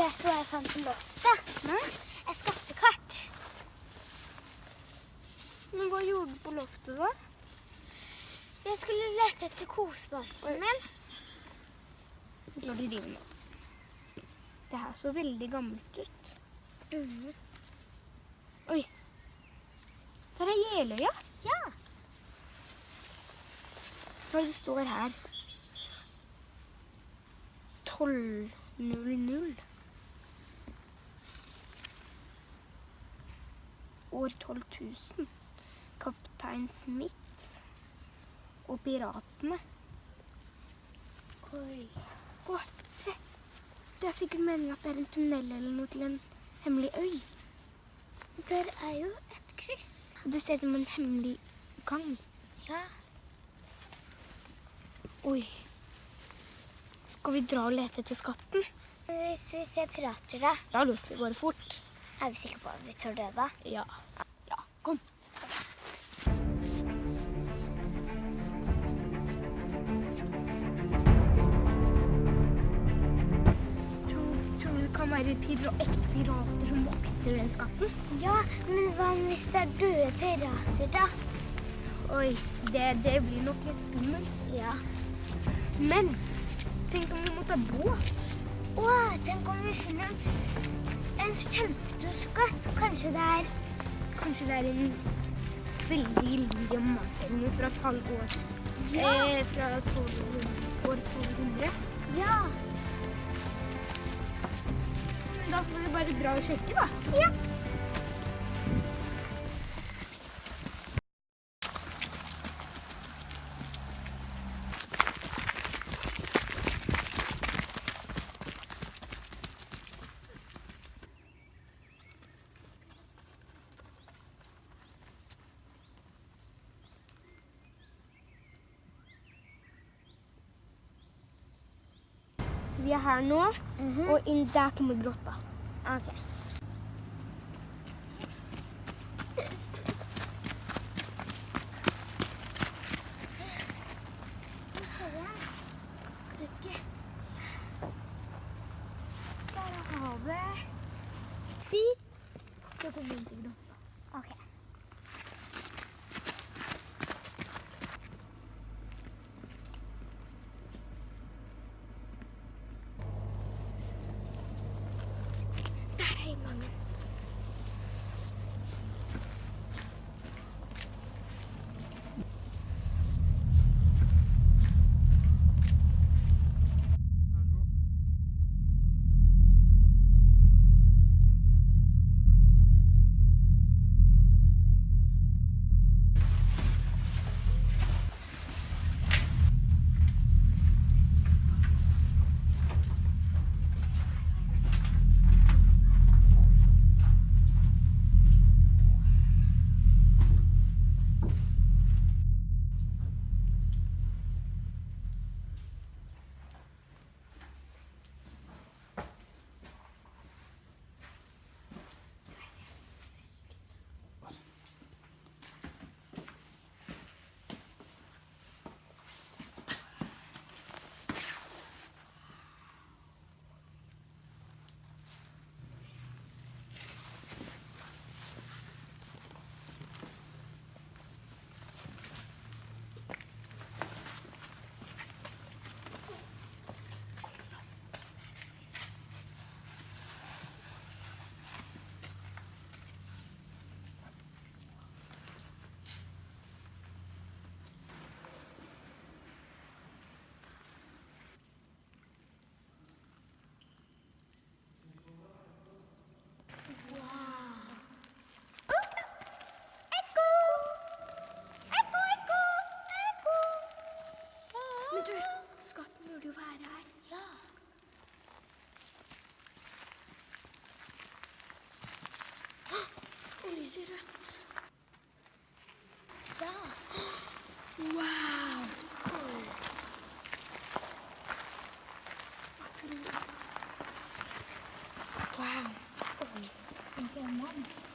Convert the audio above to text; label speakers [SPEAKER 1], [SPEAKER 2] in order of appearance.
[SPEAKER 1] Vet du hva jeg fant på loftet?
[SPEAKER 2] Nei?
[SPEAKER 1] Et skattekart.
[SPEAKER 2] Men hva gjorde du på loftet, da?
[SPEAKER 1] Jeg skulle lete etter kosebamsen min.
[SPEAKER 2] La du driver nå. Det her så veldig gammelt ut.
[SPEAKER 1] Mm.
[SPEAKER 2] Oi. Der er Jeløya.
[SPEAKER 1] Ja.
[SPEAKER 2] Hva er det det står her? 1200. År 12 000. Kaptein Smith og piratene.
[SPEAKER 1] Oi.
[SPEAKER 2] Å, se! Det er sikkert meningen at det er en tunnel eller noe til en hemmelig øy.
[SPEAKER 1] Der er jo et kryss.
[SPEAKER 2] Det ser ut som en hemmelig gang.
[SPEAKER 1] Ja.
[SPEAKER 2] Oi. Skal vi dra og lete etter skatten?
[SPEAKER 1] Hvis vi ser pirater, da?
[SPEAKER 2] Da løper vi bare fort.
[SPEAKER 1] Er vi sikre på at vi tør det, da?
[SPEAKER 2] Ja. Ja, kom. Kan være pira ekte pirater som vokter den skatten?
[SPEAKER 1] Ja, men hva hvis det er døde pirater, da?
[SPEAKER 2] Oi, det, det blir nok litt skummelt.
[SPEAKER 1] Ja.
[SPEAKER 2] Men tenk om vi må ta båt?
[SPEAKER 1] Å, tenk om vi finner en kjempestor skatt. Kanskje det er
[SPEAKER 2] Kanskje det er en veldig gyllen diamant fra et halvår.
[SPEAKER 1] Ja.
[SPEAKER 2] Eh, fra 1200, år 1200.
[SPEAKER 1] Ja.
[SPEAKER 2] Da får vi bare dra og sjekke, da.
[SPEAKER 1] Ja.
[SPEAKER 2] Vi er her nå,
[SPEAKER 1] Mhm.
[SPEAKER 2] og inn der kommer grotta.
[SPEAKER 1] Ok.
[SPEAKER 2] Vet ikke. Lyser rødt.
[SPEAKER 1] Ja.
[SPEAKER 2] Wow. Wow.
[SPEAKER 1] En diamant.